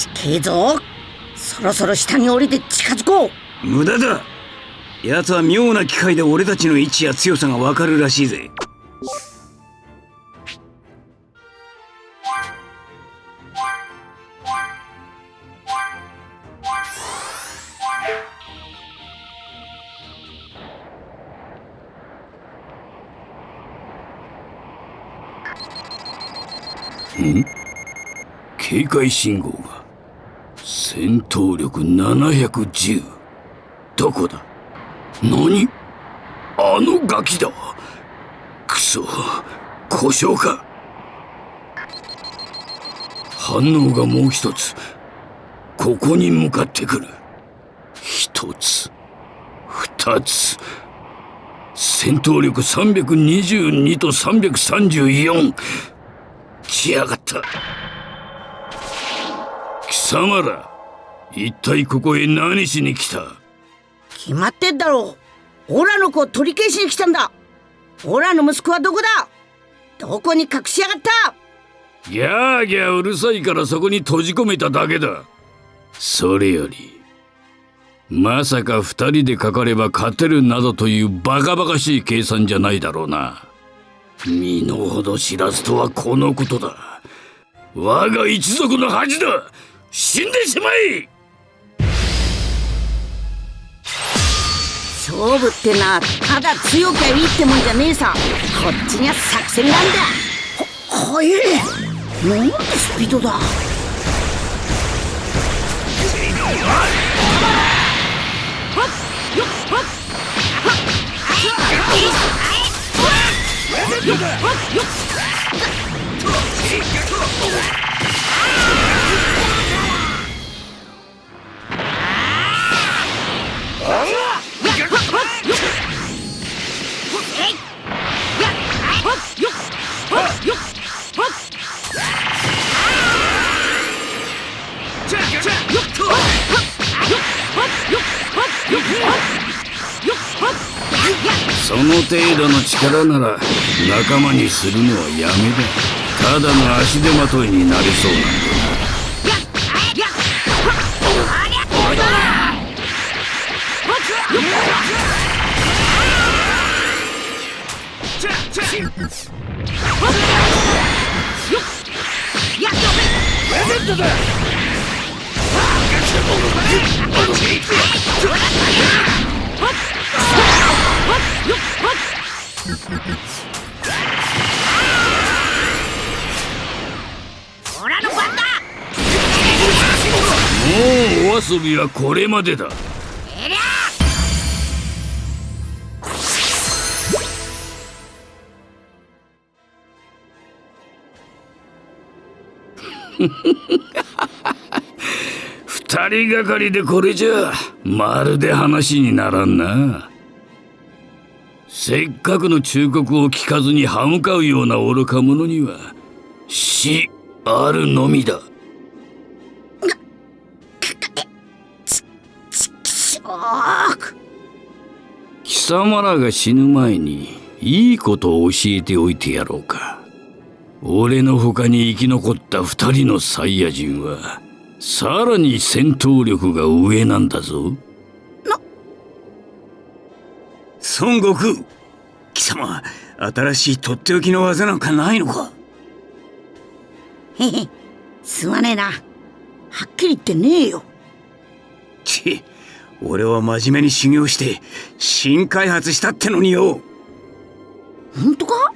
近えぞそろそろ下に降りて近づこう。無駄だ。奴は妙な機械で俺たちの位置や強さがわかるらしいぜ。ん？警戒信号が戦闘力710どこだ？何？あのガキだ。クソ。故障か。反応がもう一つ。ここに向かってくる。一つ。二つ。戦闘力322と334来やがった。貴様ら。一体ここへ何しに来た？決まってんだろう。オラの子を取り消しに来たんだ。オラの息子はどこだ？どこに隠しやがった？ギャーギャーうるさいからそこに閉じ込めただけだ。それよりまさか二人でかかれば勝てるなどというバカバカしい計算じゃないだろうな。身の程知らずとはこのことだ。我が一族の恥だ。死んでしまえ勝負ってのはただ強きゃいいってもんじゃねえさ。こっちには作戦なんだ。は速え。なんてスピードだ。その程度の力なら仲間にするのはやめだただの足手まといになりそうなんだ。もうお遊びはこれまでだ。人がかりでこれじゃまるで話にならんな。せっかくの忠告を聞かずに歯向かうような愚か者には死あるのみだ。しょー貴様らが死ぬ前にいいことを教えておいてやろうか俺の他に生き残った二人のサイヤ人はさらに戦闘力が上なんだぞ。孫悟空貴様新しいとっておきの技なんかないのか？へへすまねえな。はっきり言ってねえよ。ち俺は真面目に修行して新開発したってのによ。本当か？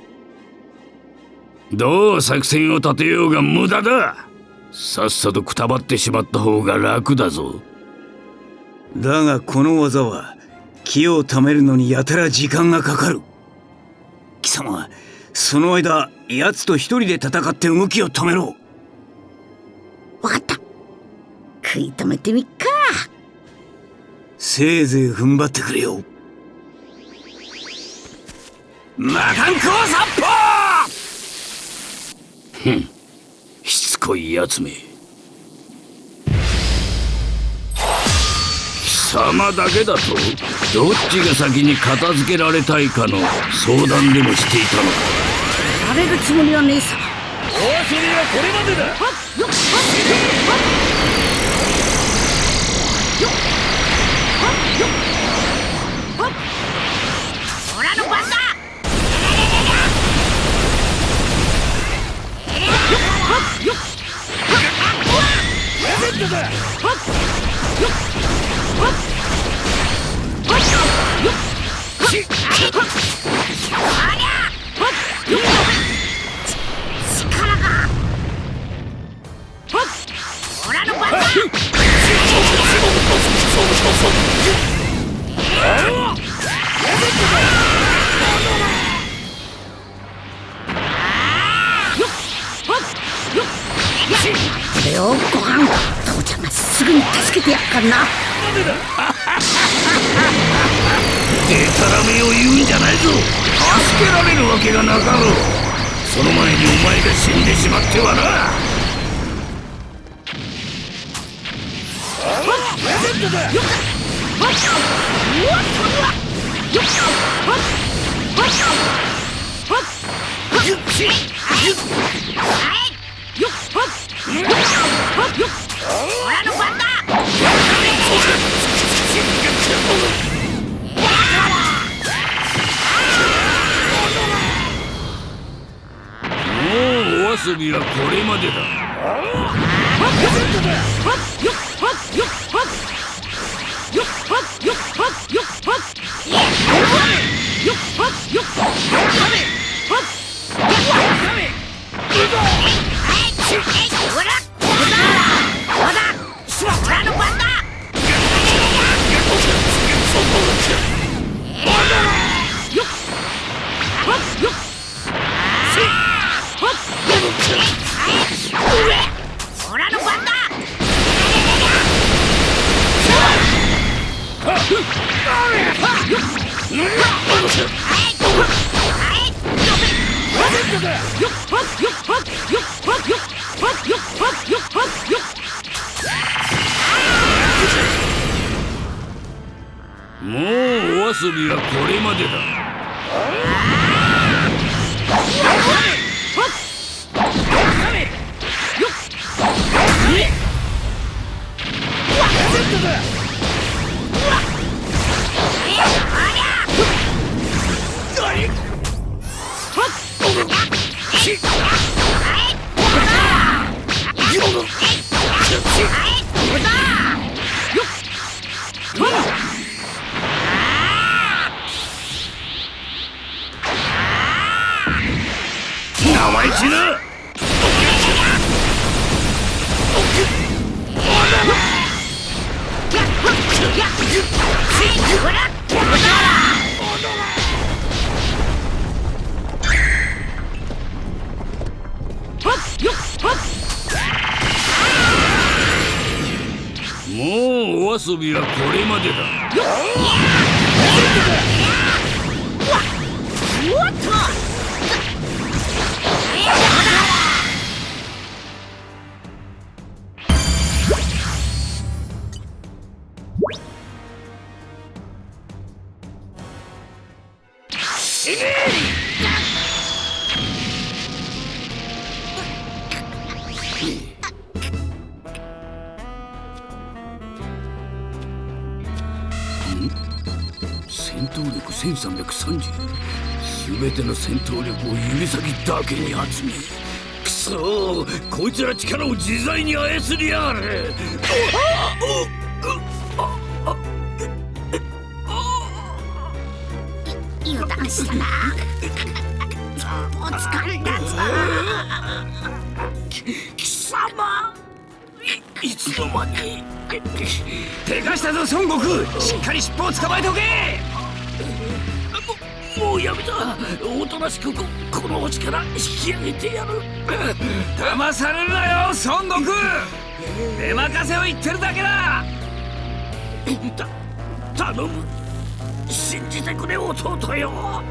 どう作戦を立てようが無駄ださっさとくたばってしまった方が楽だぞ。だがこの技は気を貯めるのにやたら時間がかかる。貴様その間奴と一人で戦って動きを止めろ。わかった。食い止めてみっか。せいぜい踏ん張ってくれよ。魔漢光殺法！しつこいやつめ。貴様だけだとどっちが先に片付けられたいかの相談でもしていたのか。やれるつもりはねえさ。遊びはこれまでだ。オ遊びはこれまでだ。オ遊びはこれまでだ。生意気なもうお遊びはこれまでだ。戦闘力1330全ての戦闘力を指先だけに集めくそこいつら力を自在に操りやがる油断したな。お疲れだぞいいつの間にでかしたぞ孫悟空しっかり尻尾を捕まえておけ！ももうやめた。おとなしくここの星から引き上げてやる。騙されるなよ孫悟空。出任せを言ってるだけだ！た頼む。信じてくれ弟よ。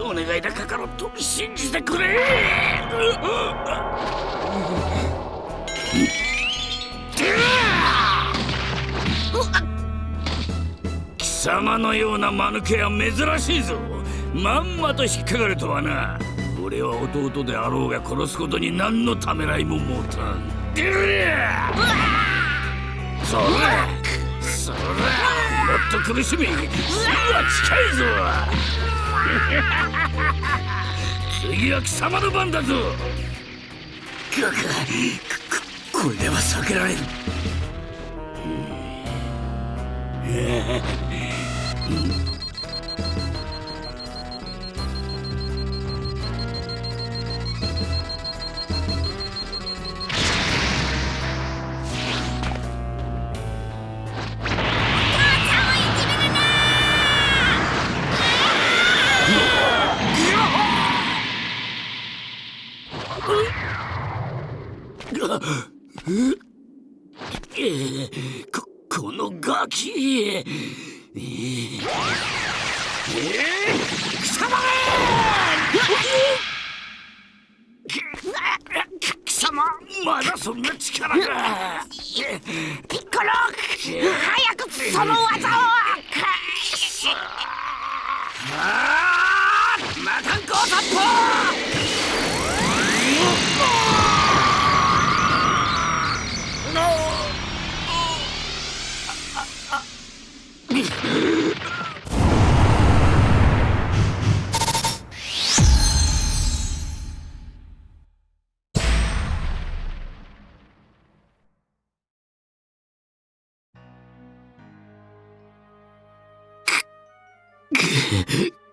お願いだカカロット信じてくれ貴様のような間抜けは珍しいぞ。まんまと引っかかるとはな。俺は弟であろうが殺すことに何のためらいも持たん。そらそらもっと苦しみ次は近いぞ。次は貴様の番だぞ。これでは避けられる。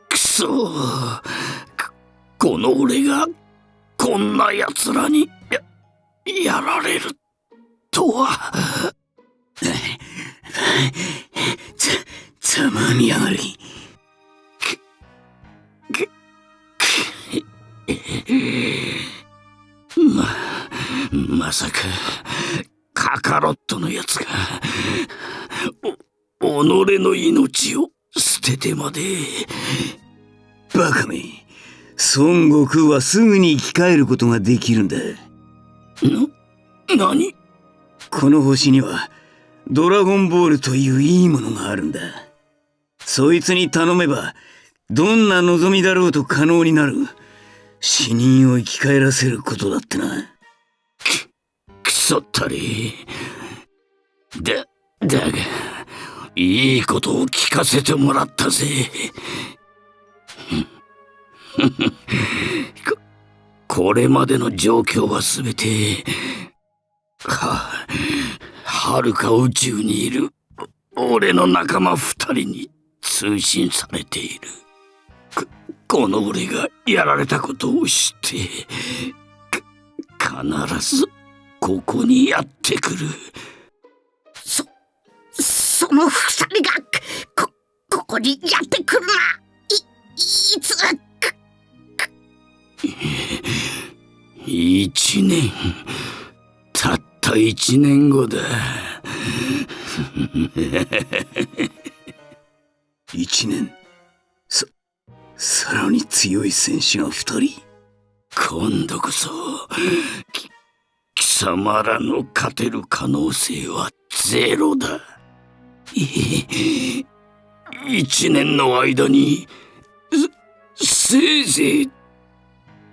くそこの俺がこんな奴らにややられるとはざざまみやがり。ままさかカカロットのやつがお己の命を捨ててまで。バカめ孫悟空はすぐに生き返ることができるんだ。な何？この星にはドラゴンボールといういいものがあるんだ。そいつに頼めばどんな望みだろうと可能になる。死人を生き返らせることだってな。くそったり。だだがいいことを聞かせてもらったぜ。ここれまでの状況はすべてははるか宇宙にいる俺の仲間二人に。通信されている。ここの俺がやられたことを知って必ずここにやってくる。そその二人がこここにやってくるないいつ一年たった一年後だ。一年。ささらに強い戦士が二人？今度こそ貴様らの勝てる可能性はゼロだ。い一年の間にせせいぜい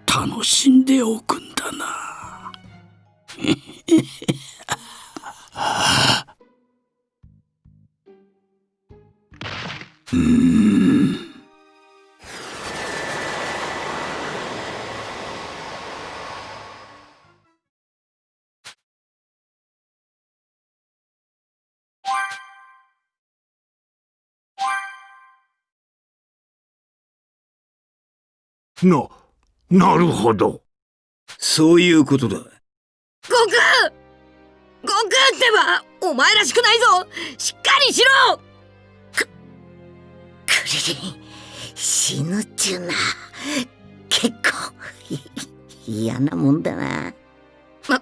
楽しんでおくんだな。うん。な、なるほど。そういうことだ。悟空！悟空ってばお前らしくないぞ！しっかりしろ！死ぬっちゅうな。結構嫌なもんだな。ま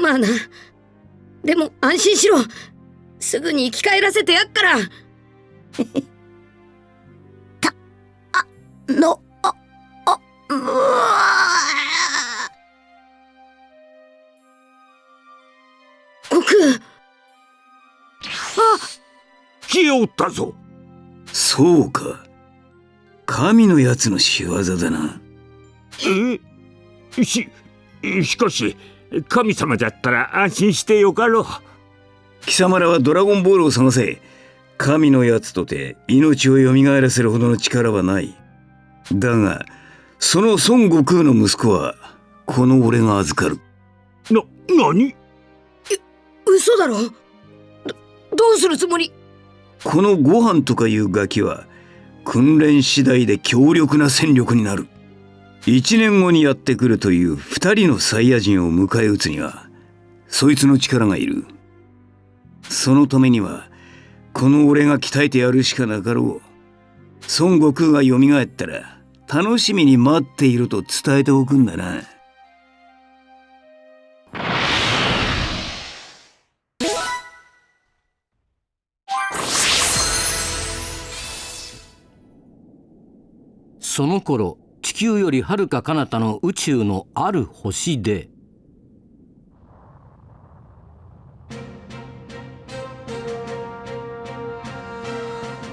まあな。でも安心しろ。すぐに生き返らせてやっから。たあのああうわ悟空。消えおったぞ。そうか。神のやつの仕業だな。え？ししかし神様だったら安心してよかろう。貴様らはドラゴンボールを探せ。神のやつとて命を蘇らせるほどの力はない。だがその孫悟空の息子はこの俺が預かる。な何？嘘だろ？どどうするつもり？このご飯とかいうガキは訓練次第で強力な戦力になる。一年後にやってくるという二人のサイヤ人を迎え撃つにはそいつの力がいる。そのためにはこの俺が鍛えてやるしかなかろう。孫悟空が蘇ったら楽しみに待っていると伝えておくんだな。その頃地球よりはるか彼方の宇宙のある星で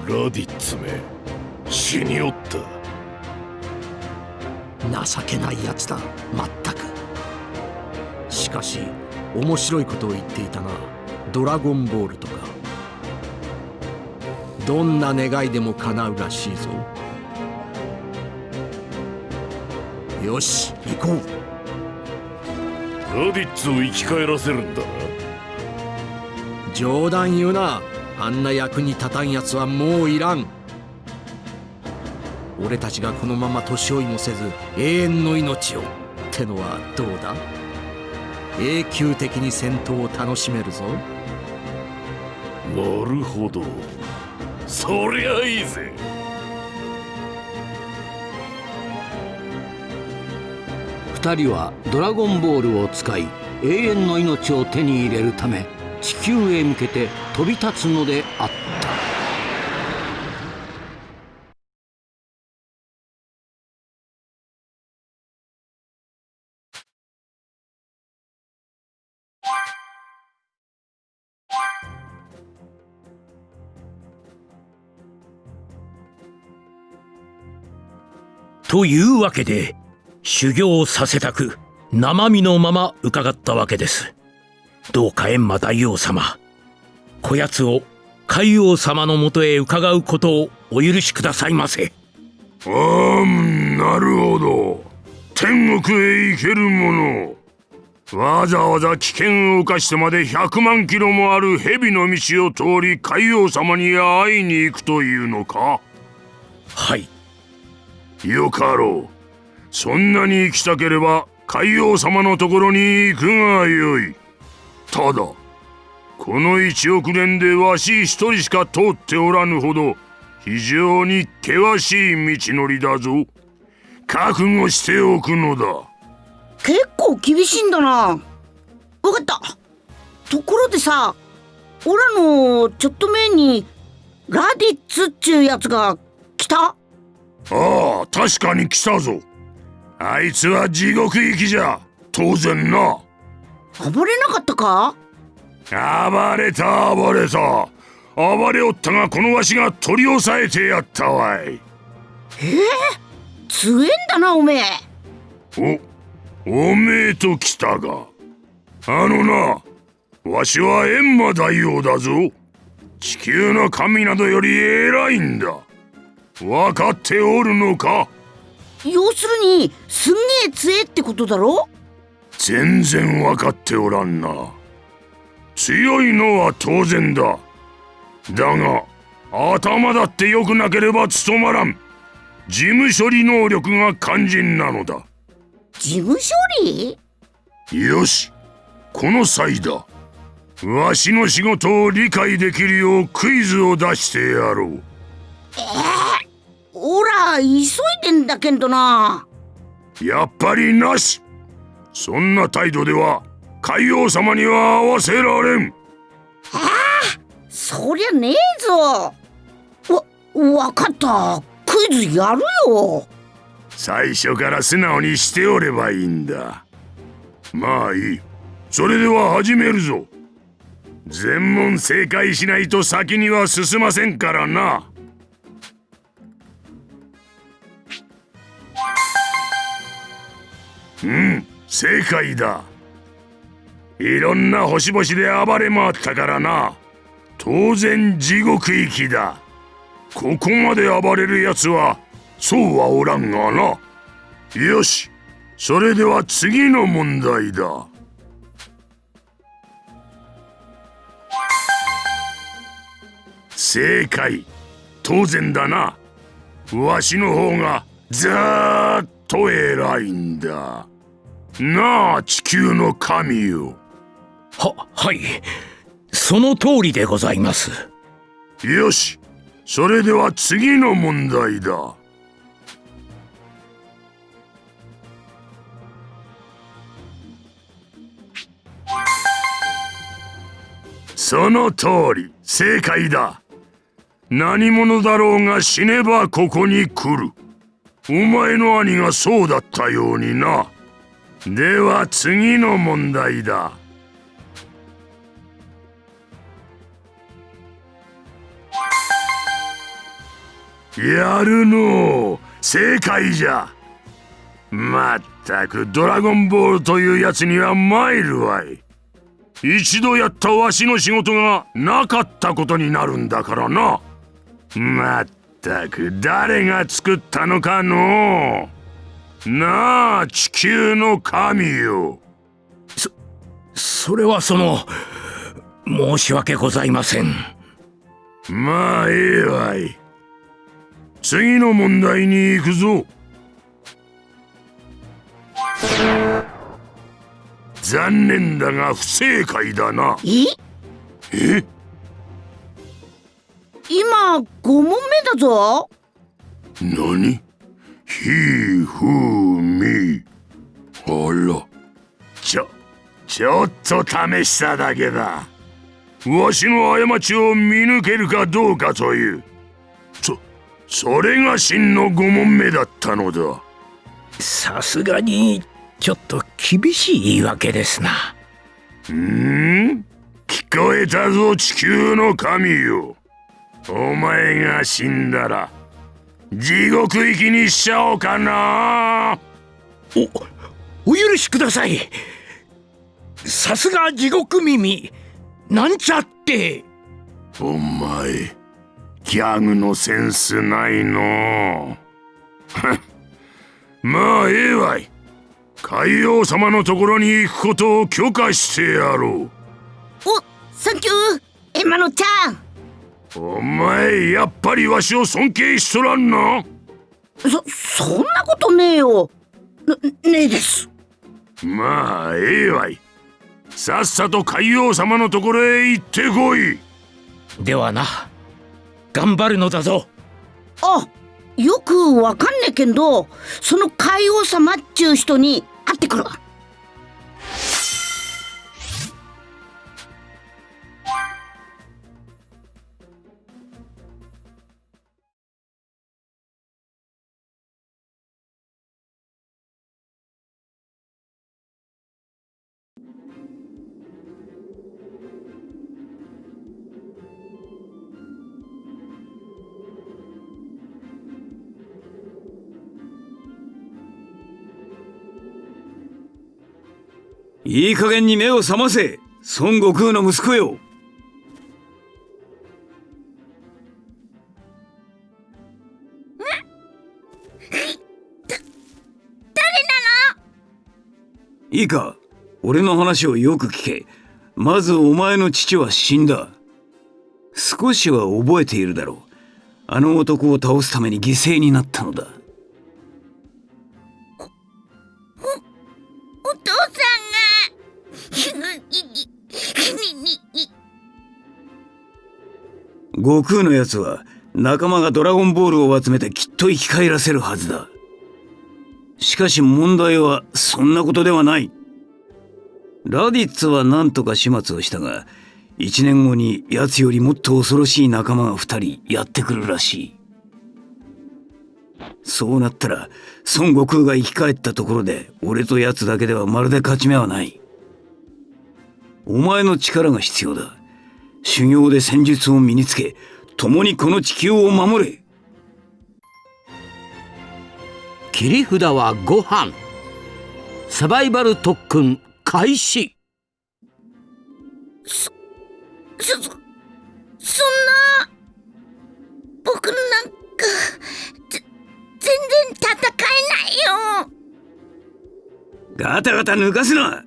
ラディッツめ死におった。情けないやつだまったく。しかし面白いことを言っていたなドラゴンボールとか。どんな願いでも叶うらしいぞよし行こう。ラディッツを生き返らせるんだな。冗談言うな。あんな役に立たんやつはもういらん。俺たちがこのまま年追いもせず永遠の命をってのはどうだ？永久的に戦闘を楽しめるぞ。なるほど。そりゃいいぜ二人はドラゴンボールを使い永遠の命を手に入れるため地球へ向けて飛び立つのであった。というわけで修行させたく生身のまま伺ったわけです。どうか閻魔大王様こやつを海王様のもとへ伺うことをお許しくださいませ。あーなるほど。天国へ行けるもの。わざわざ危険を冒してまで100万キロもある蛇の道を通り海王様に会いに行くというのか？はい。よかろうそんなに行きたければ海王様のところに行くがよい。ただこの1億年でわし一人しか通っておらぬほど非常に険しい道のりだぞ。覚悟しておくのだ。結構厳しいんだな。わかった。ところでさオラのちょっと前にラディッツっちゅうやつが来た？ああ確かに来たぞあいつは地獄行きじゃ。当然な。暴れなかったか？暴れた暴れた。暴れおったがこのわしが取り押さえてやったわい。強えんだなおめえ。おおめえと来たが。あのなわしは閻魔大王だぞ。地球の神などより偉いんだ。分かっておるのか？要するにすんげえ強えってことだろ？全然分かっておらんな。強いのは当然だ。だが頭だって良くなければ務まらん。事務処理能力が肝心なのだ。事務処理？よしこの際だ。わしの仕事を理解できるようクイズを出してやろうおら急いでんだけんどな。やっぱりなし。そんな態度では海王様には合わせられん。そりゃねえぞ。わわかった。クイズやるよ。最初から素直にしておればいいんだ。まあいい。それでは始めるぞ。全問正解しないと先には進ませんからなうん正解だ。いろんな星々で暴れ回ったからな。当然地獄行きだ。ここまで暴れるやつはそうはおらんがな。よしそれでは次の問題だ。正解。当然だな。わしの方がずーっと偉いんだ。なあ地球の神よ。ははい。その通りでございます。よし。それでは次の問題だ。その通り。正解だ。何者だろうが死ねばここに来るお前の兄がそうだったようにな。では次の問題だ。やるの。正解じゃ。まったくドラゴンボールというやつには参るわい。一度やったわしの仕事がなかったことになるんだからな。まったく誰が作ったのかの？なあ地球の神よ。それはその申し訳ございません。まあええわい。次の問題に行くぞ。残念だが不正解だな。え？え？今5問目だぞ。何？ひふみあら。ちょちょっと試しただけだ。わしの過ちを見抜けるかどうかという。そそれが真の5問目だったのだ。さすがにちょっと厳しい言い訳ですな。ん？聞こえたぞ地球の神よお前が死んだら地獄行きにしちゃおうかな。お許しください。さすが地獄耳。なんちゃって。お前ギャグのセンスないの。まあええわい。海王様のところに行くことを許可してやろおサンキュー。エマノちゃん。うお前やっぱりわしを尊敬しとらんなそそんなことねえよ。ねねえです。まあええわい。さっさと海王様のところへ行ってこい。ではな頑張るのだぞ。あよくわかんねえけんどその海王様っちゅう人に会ってくるわいい加減に目を覚ませ孫悟空の息子よ。いいか俺の話をよく聞け。まずお前の父は死んだ。少しは覚えているだろう。あの男を倒すために犠牲になったのだ悟空のやつは仲間がドラゴンボールを集めてきっと生き返らせるはずだ。しかし問題はそんなことではない。ラディッツは何とか始末をしたが一年後に奴よりもっと恐ろしい仲間が二人やってくるらしい。そうなったら孫悟空が生き返ったところで俺と奴だけではまるで勝ち目はない。お前の力が必要だ。修行で戦術を身につけ共にこの地球を守れ。切り札はご飯。サバイバル特訓開始。そ、そ、そんな、僕なんか、ぜ、全然戦えないよ。ガタガタ抜かすな。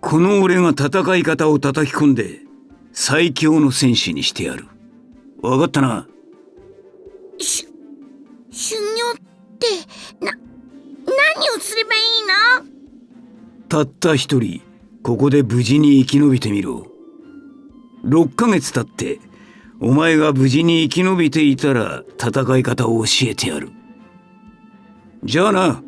この俺が戦い方を叩き込んで最強の戦士にしてやる。わかったな？し、修行って、な、何をすればいいの？たった一人ここで無事に生き延びてみろ。6ヶ月経ってお前が無事に生き延びていたら戦い方を教えてやる。じゃあな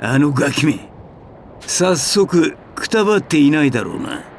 あのガキめ。早速くたばっていないだろうな。